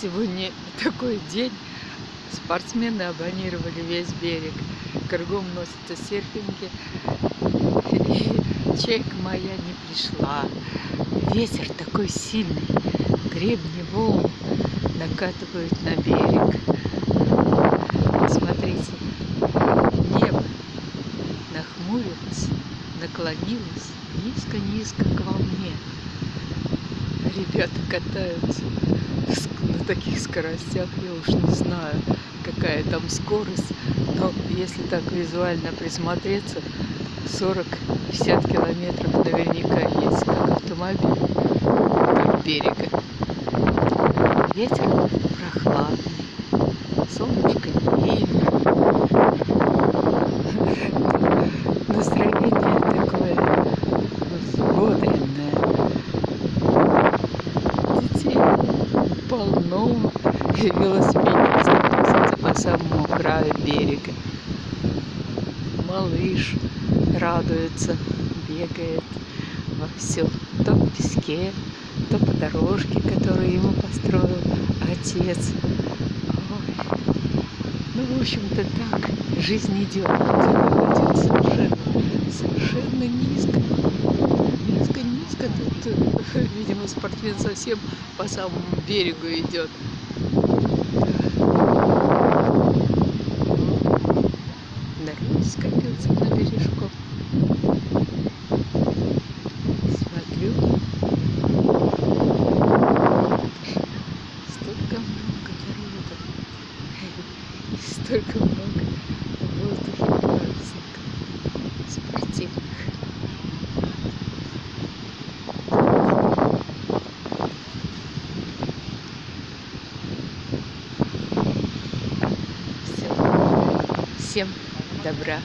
Сегодня такой день. Спортсмены абонировали весь берег. Кругом носятся серфинги. И чайка моя не пришла. Ветер такой сильный. Гребни волн накатывают на берег. Смотрите, небо нахмурилось, наклонилось низко-низко к волне. Ребята катаются таких скоростях, я уж не знаю, какая там скорость, но если так визуально присмотреться, 40-50 километров наверняка есть, как автомобиль вдоль берега. Ветер прохладный, полно. Велосипедисты носятся по самому краю берега. Малыш радуется, бегает во все. То в песке, то по дорожке, которую ему построил отец. Ой. Ну, в общем-то, так жизнь. Идет Тут, видимо, спортсмен совсем по самому берегу идет. Народ скопился на бережку. Смотрю. Столько много народа. Столько много Всем добра.